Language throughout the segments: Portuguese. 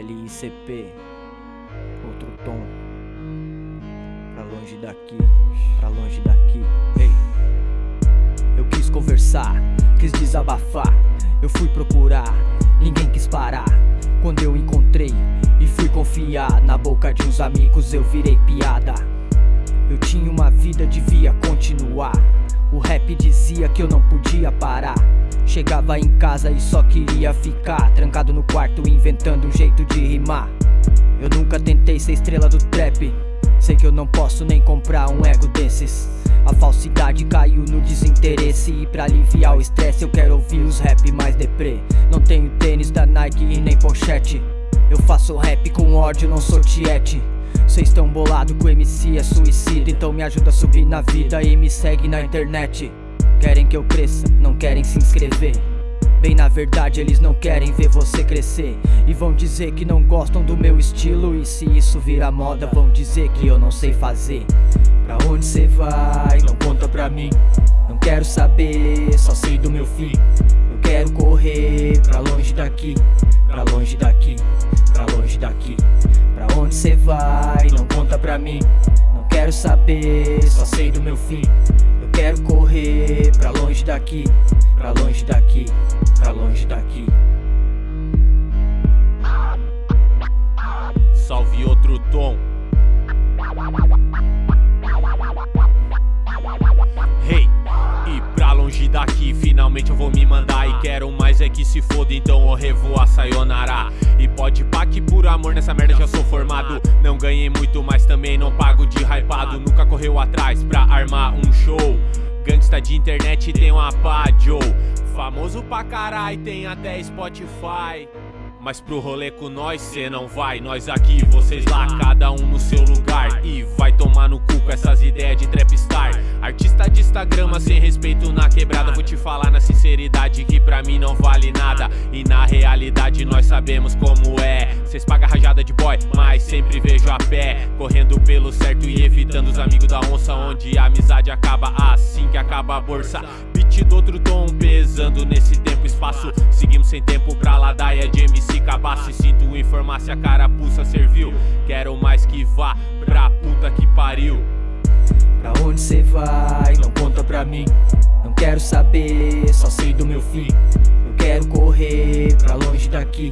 LICP, outro tom. Pra longe daqui, pra longe daqui. Ei, eu quis conversar, quis desabafar. Eu fui procurar, ninguém quis parar. Quando eu encontrei e fui confiar na boca de uns amigos, eu virei piada. Eu tinha uma vida, devia continuar. O rap dizia que eu não podia parar. Chegava em casa e só queria ficar Trancado no quarto inventando um jeito de rimar. Eu nunca tentei ser estrela do trap. Sei que eu não posso nem comprar um ego desses. A falsidade caiu no desinteresse. E pra aliviar o estresse eu quero ouvir os rap mais deprê. Não tenho tênis da Nike e nem pochete. Eu faço rap com ódio, não sou tiete Cês tão bolado que o MC é suicida. Então me ajuda a subir na vida e me segue na internet. Querem que eu cresça, não querem se inscrever. Bem na verdade eles não querem ver você crescer. E vão dizer que não gostam do meu estilo. E se isso virar moda vão dizer que eu não sei fazer. Pra onde cê vai? Não conta pra mim. Não quero saber, só sei do meu fim. Eu quero correr pra longe daqui Pra longe daqui, pra longe daqui vai? Não conta pra mim Não quero saber, só sei do meu fim quero correr pra longe daqui, pra longe daqui, pra longe daqui. Salve outro tom. Hey, e pra longe daqui, finalmente eu vou me mandar. E quero mais é que se foda, então eu revo a sayonara. Pode pá que por amor nessa merda já sou formado. Não ganhei muito, mas também não pago de hypado. Nunca correu atrás pra armar um show. Gangsta de internet tem uma pá, Joe. Famoso pra carai, tem até Spotify. Mas pro rolê com nós cê não vai Nós aqui, vocês lá, cada um no seu lugar E vai tomar no cu com essas ideias de trapstar Artista Instagram, sem respeito na quebrada. Vou te falar na sinceridade que pra mim não vale nada. E na realidade nós sabemos como é. Cês pagam rajada de boy, mas sempre vejo a pé. Correndo pelo certo e evitando os amigos da onça Onde a amizade acaba assim que acaba a bolsa. Beat do outro tom pesando nesse tempo e espaço. Seguimos sem tempo pra ladaia de MC se cabasse Sinto em farmácia, carapuça serviu. Quero mais que vá pra puta que pariu. Pra onde cê vai? Não pra mim. Não quero saber, só sei do meu fim. Eu quero correr pra longe daqui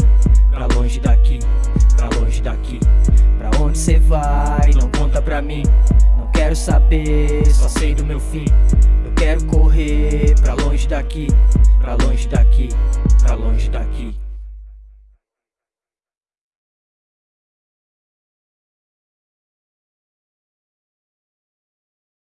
Pra longe daqui, pra longe daqui. Pra onde cê vai? Não conta pra mim. Não quero saber, só sei do meu fim. Eu quero correr pra longe daqui Pra longe daqui